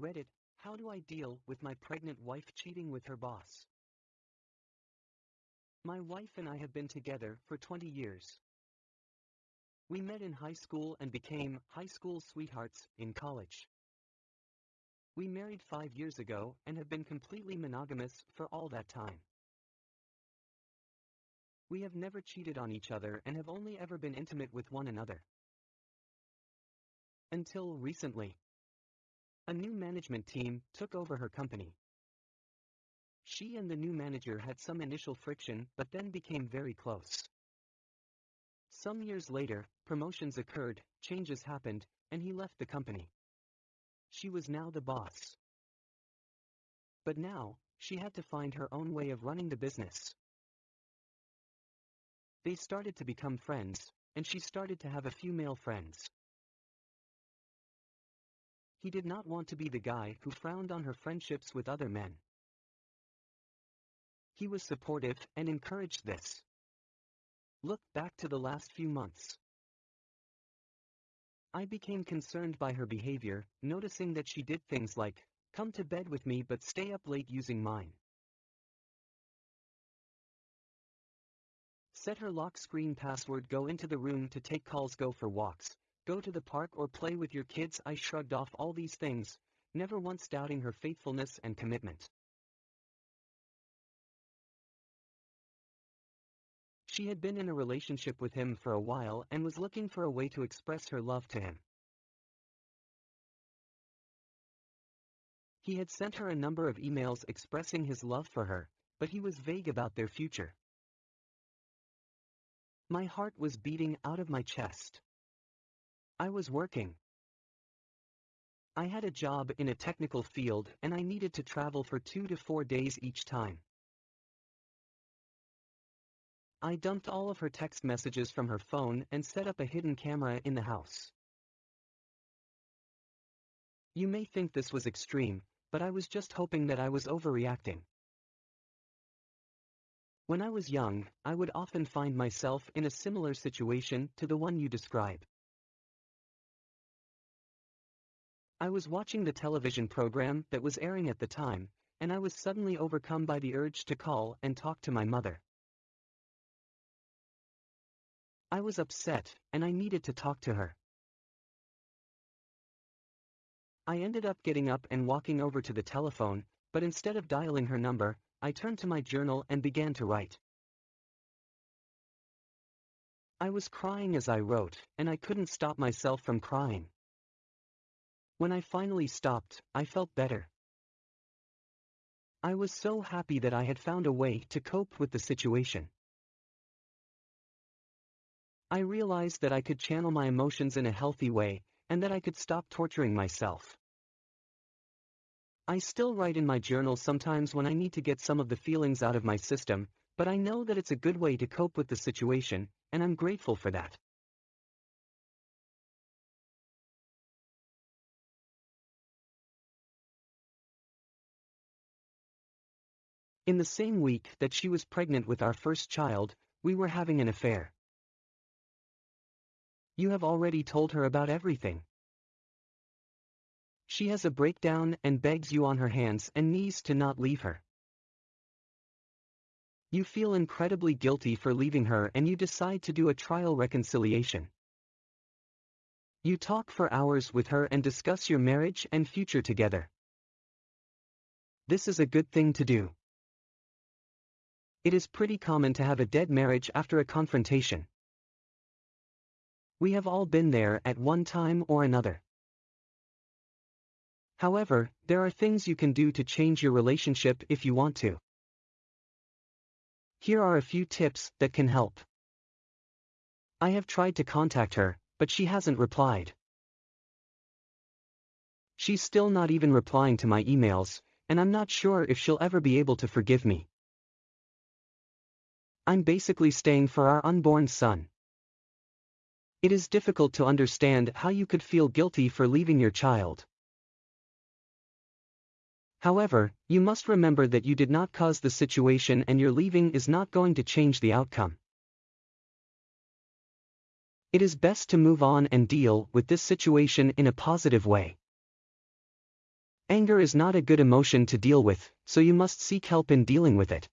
Reddit, how do I deal with my pregnant wife cheating with her boss? My wife and I have been together for 20 years. We met in high school and became high school sweethearts in college. We married five years ago and have been completely monogamous for all that time. We have never cheated on each other and have only ever been intimate with one another. Until recently. A new management team took over her company. She and the new manager had some initial friction but then became very close. Some years later, promotions occurred, changes happened, and he left the company. She was now the boss. But now, she had to find her own way of running the business. They started to become friends, and she started to have a few male friends. He did not want to be the guy who frowned on her friendships with other men. He was supportive and encouraged this. Look back to the last few months. I became concerned by her behavior, noticing that she did things like, come to bed with me but stay up late using mine. Set her lock screen password go into the room to take calls go for walks, go to the park or play with your kids I shrugged off all these things, never once doubting her faithfulness and commitment. She had been in a relationship with him for a while and was looking for a way to express her love to him. He had sent her a number of emails expressing his love for her, but he was vague about their future. My heart was beating out of my chest. I was working. I had a job in a technical field and I needed to travel for two to four days each time. I dumped all of her text messages from her phone and set up a hidden camera in the house. You may think this was extreme, but I was just hoping that I was overreacting. When I was young, I would often find myself in a similar situation to the one you describe. I was watching the television program that was airing at the time, and I was suddenly overcome by the urge to call and talk to my mother. I was upset, and I needed to talk to her. I ended up getting up and walking over to the telephone, but instead of dialing her number, I turned to my journal and began to write. I was crying as I wrote, and I couldn't stop myself from crying. When I finally stopped, I felt better. I was so happy that I had found a way to cope with the situation. I realized that I could channel my emotions in a healthy way, and that I could stop torturing myself. I still write in my journal sometimes when I need to get some of the feelings out of my system, but I know that it's a good way to cope with the situation, and I'm grateful for that. In the same week that she was pregnant with our first child, we were having an affair. You have already told her about everything. She has a breakdown and begs you on her hands and knees to not leave her. You feel incredibly guilty for leaving her and you decide to do a trial reconciliation. You talk for hours with her and discuss your marriage and future together. This is a good thing to do. It is pretty common to have a dead marriage after a confrontation. We have all been there at one time or another. However, there are things you can do to change your relationship if you want to. Here are a few tips that can help. I have tried to contact her, but she hasn't replied. She's still not even replying to my emails, and I'm not sure if she'll ever be able to forgive me. I'm basically staying for our unborn son. It is difficult to understand how you could feel guilty for leaving your child. However, you must remember that you did not cause the situation and your leaving is not going to change the outcome. It is best to move on and deal with this situation in a positive way. Anger is not a good emotion to deal with, so you must seek help in dealing with it.